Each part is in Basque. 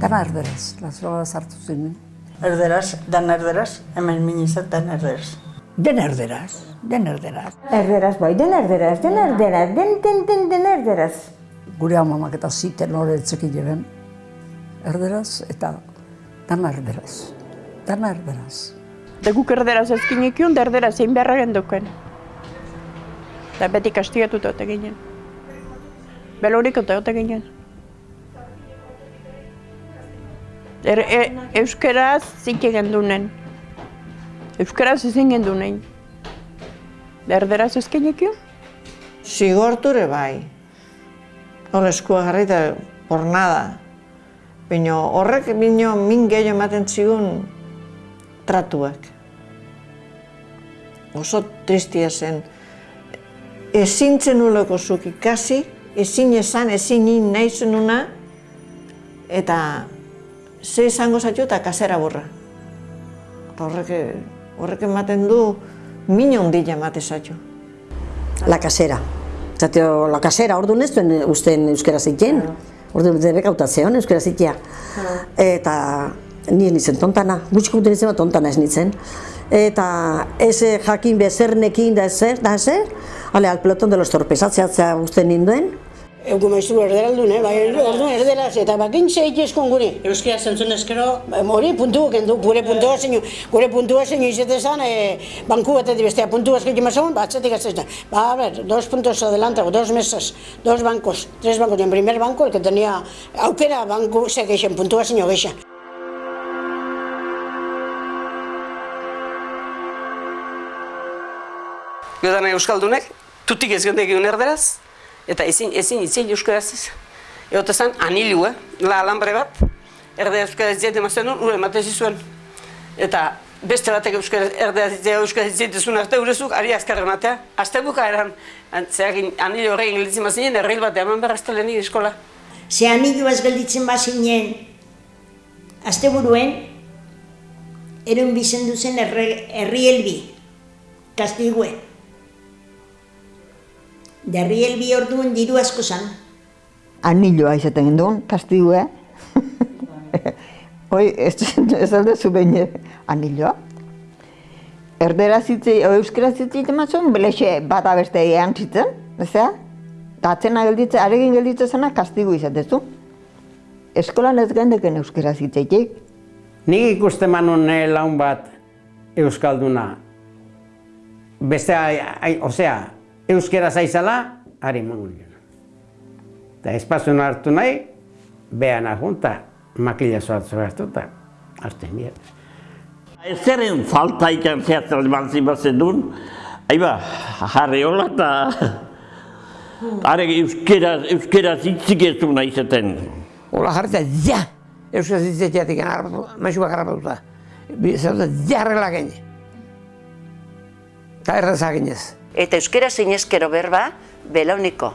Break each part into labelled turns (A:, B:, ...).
A: Dana erderaz, lazoa sartu zen.
B: Erderaz, dan erderaz, hemen minizat dan erderaz.
A: Den erderaz, den erderaz.
C: Erderaz bai, den erderaz, den erderaz, den, den, den, den erderaz.
A: Gure amamak eta ziten hori etzeki jeben. Erderaz eta dana erderaz. Dana erderaz.
D: Da guk erderaz ezkinekion, da erderaz egin beharra genduken. Da beti kastigatuta ote ginen. Belorik ote ginen. Er, e, euskeraz zike gendunen. Euskeraz ezin gendunen. Da erderaz ezkinekion?
E: Zigorture bai. Hor eskua jarri eta por nada. Baina horrek bino min gehiago ematen zigun tratuak. Oso tristia zen. Ezin zenuleko zuk ikasi, ezin esan, ezin in nahi zenuna, eta ze izango zaitu eta kasera burra. Eta horrek, horrek ematen du min ondila emate zaitu.
F: La kasera. Zateo, la kasera, orduan ez duen usten euskera zitien. Orduan debe kautazeon euskera zitia. Eta ni ez nintzen tontana, gutxiko duten izan tontana ez nintzen. Eta ez jakin bezernekin da ezer, da ezer, ale, al pelotón de los torpes, atzeatzea usten ninduen.
G: Egu maizu erderaldun, eh? bai, orduan erderaz, eta bakin zeitezkon gure.
B: Euskera zentzun eskero,
G: Hori puntu, kendu, gure puntua zeinu, gure puntua zeinu izetezan, e, banku batetik bestea puntua eskaitu mazun, batzatik atzezan. Ba, a ver, dos puntos adelantago, dos mesas, dos bancos, tres bancos. Y en primer banco, el que tenía aukera, banku ze geixen, puntua zeinu geixen.
H: Giodan Euskaldunek, tutik ez gendek egun erderaz, eta ezin, ezin, ezin euskaraz ez. Egote zen, anilu, eh? la alambre bat, erdea euskaraz ziet emazten duen, ure ematen zizuen. Eta beste batek euskaraz, zitzea euskaraz ziet ezun arte urezuk, ari azkarra ematea. Azte buka eran, zeagin anilu horrein gelditzen bazinen, erreil bat eman behar astelenik eskola.
C: Ze anilua ez gelditzen bazinen, asteburuen, erun bizendu zen herri helbi, kastigue. Derri helbi orduan diru asko zan.
E: Anilloa izaten gendun, kastigu, eh? Hoi, ez, ez alde zu behin anilloa. Erdera zitzei, o euskera zitzei tematzen, belexe bat abeste ean zitzen, ezea? Eta atzena gelditze, aregin gelditze zena kastigu izatezu. Eskolan ez gendeken euskera zitzeitik.
I: Nik ikusten manun eh, laun bat euskalduna. Beste, ai, ai, osea, euskera zaizala, ari mangun gena. Eta espazioan hartu nahi, behan ajunta, makila zoatzu hartu eta hartzen dira.
J: Ezeren falta ikan zehatzen eman zibazen duen, aiba, jarri hola eta are euskera, euskera zitzik ez du nahi zaten.
K: Ola jarri eta ja, euskera zitzeteatik harrapatu, maixu bak harrapatuta. Zer dut, jarrela gene. Eta erraz aginez.
L: Eta euskera zinezkero berba, belauniko.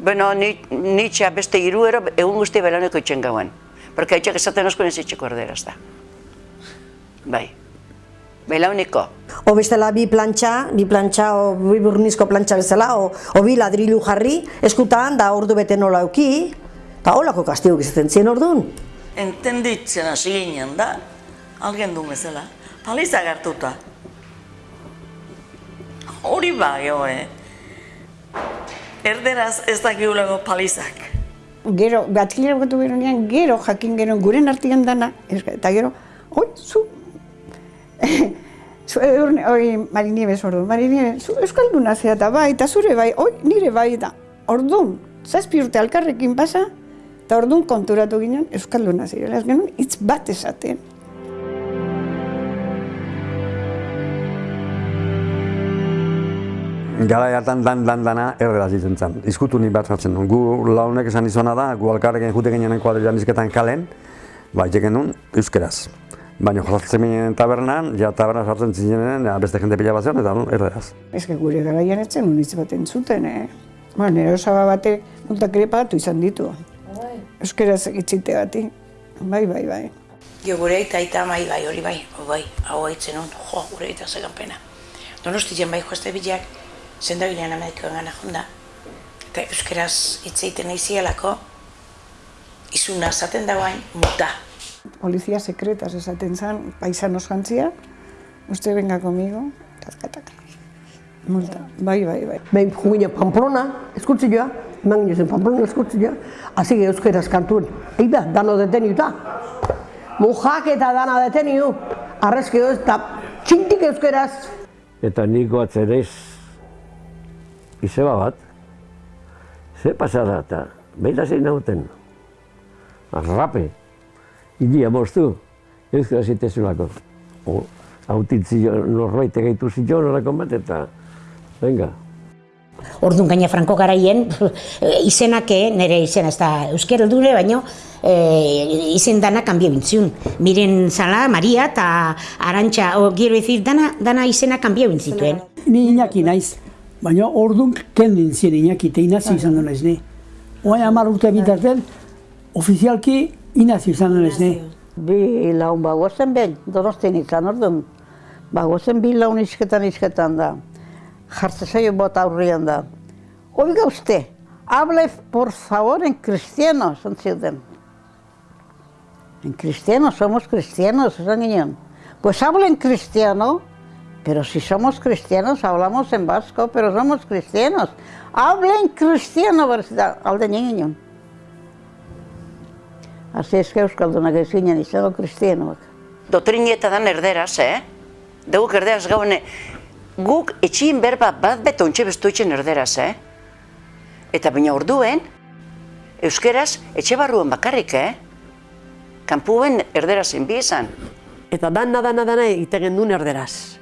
L: Bueno, ni, nitxa beste iruero, egun guzti belauniko itxen gauen. Porque haitxak esaten osko nezitxeko erderaz da. Bai. Belauniko.
F: O bestela bi plantxa, bi plantxa, o bi burnizko plantxa bezala, o, o bi ladrilu jarri, eskutan, da ordu bete nola euki, eta holako kastiguk izaten zien orduan.
M: Entenditzen hasi ginen da, algen du bezala, palizak hartuta. Hori bai, jo, eh? Erderaz ez dakigulako palizak.
D: Gero, batkilera bukatu gero nian, gero jakin gero guren artian dana, eta gero, oi, zu, zu eurne, oi, Mari Nieves orduan, Mari Nieves, zu euskalduna zea eta bai, eta zure bai, oi, nire bai, eta orduan, zazpi urte alkarrekin pasa, eta orduan konturatu ginen euskalduna zirela, ez genuen hitz bat esaten.
N: Gara hartan dan dan dana erderaz ditzen zen. Izkutu ni bat jartzen duen. Gu launek esan izona da, gu alkarrekin jute ginen kuadrilan izketan kalen, ba, itxeken duen euskeraz. Baina jozatzen ginen tabernan, ja taberna sartzen zinen, ja, beste jende pila bat zion, eta nun, erderaz.
D: Ez que gure garaian etzen unitz bat entzuten, eh? Ba, nire osaba batek multak ere pagatu izan ditu. Euskaraz itxite bati. Bai, bai, bai.
O: Jo, gure aita aita mai bai, hori bai, bai, hau haitzen hon, jo, gure aita zegan pena. Donostitzen bai joazte bilak, zendagilean amedikoen gana jonda. Eta euskeraz hitz egiten nahi zielako, izuna zaten da bain, muta.
D: Polizia sekretas esaten zan, paisanos jantzia, uste venga conmigo, taskataka. Multa, bai, bai, bai.
P: Behin jugina Pamplona, eskutzioa, eman ginen Pamplona eskutzioa, hasi ge euskaraz kantuen. Eida, dano deteniuta. Mujak eta dana deteniu, arrezki eta txintik euskaraz.
Q: Eta niko atzerez, izeba bat, ze pasada eta behin zein nauten. Arrape, ilia moztu, euskara zitezulako. Autitzi norbait egaitu zion horreko bat eta, venga.
R: Orduan gaina Franco garaien izenak eh, nire izena ez da euskera dure, baino eh, izen dana kanbio bintziun. Miren Zala, Maria eta Arantxa, o, gero ezir, dana, dana izena kanbio bintzituen.
S: Ni inaki naiz, baina orduan kendin zien inaki eta inazi izan duen ez ne. Oain amar urte bitarten, ofizialki inazi izan duen ez ne.
T: Bi laun bagozen ben, donosten izan orduan. Bagozen bi laun isketan isketan da. Jartze zaio bot aurrian da. Oiga usted, hable por favor en cristiano, son ziuten. En cristiano, somos cristianos, esan ginen. Pues hable en cristiano, pero si somos cristianos, hablamos en vasco, pero somos cristianos. Hable en cristiano, alde ginen. Así es que Euskaldunak ez ginen izango kristianoak.
L: Dotriñeta dan erderaz, eh? Deguk erderaz gaune, guk etxien berba bat beto ontxe bestuitzen erderaz, eh? Eta baina orduen, euskeraz etxe barruan bakarrik, eh? Kanpuen erderazen bi izan.
U: Eta dana, dana, dana egiten duen erderaz.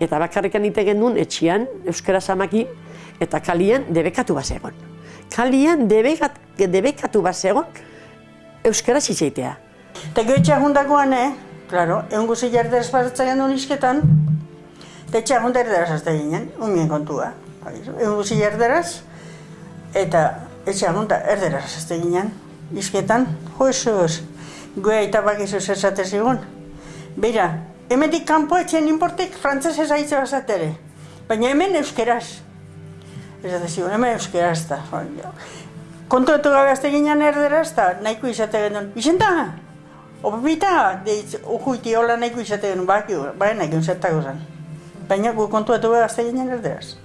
U: Eta bakarrikan egiten duen etxian, euskaraz amaki, eta kalian debekatu bazegon. Kalian debekat, debekatu bazegon, euskaraz itxeitea.
B: Eta gehitxe jundakoan, eh? Claro, egun guzi jarderaz pasatzen duen isketan, eta etxe ahonda erderaz azte ginen, unien kontua. Egun guzi jarderaz, eta etxe ahonda erderaz azte ginen, isketan, joizuz, goea eta bakizuz esate zigun. Beira, hemendik kanpo etxen inportek frantzesez aitze bazatere, baina hemen euskeraz. Esate zigun, hemen euskeraz da. Kontuetu gabe azte ginen erderaz, eta nahiko izate genuen. Izenta, opita, deitz, ujuiti hola nahiko izate genuen, baki, bai nahiko zertako zen. Baina gu kontuetu gabe azte ginen erderaz.